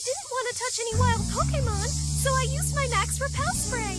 I didn't want to touch any wild Pokemon, so I used my Max Repel Spray.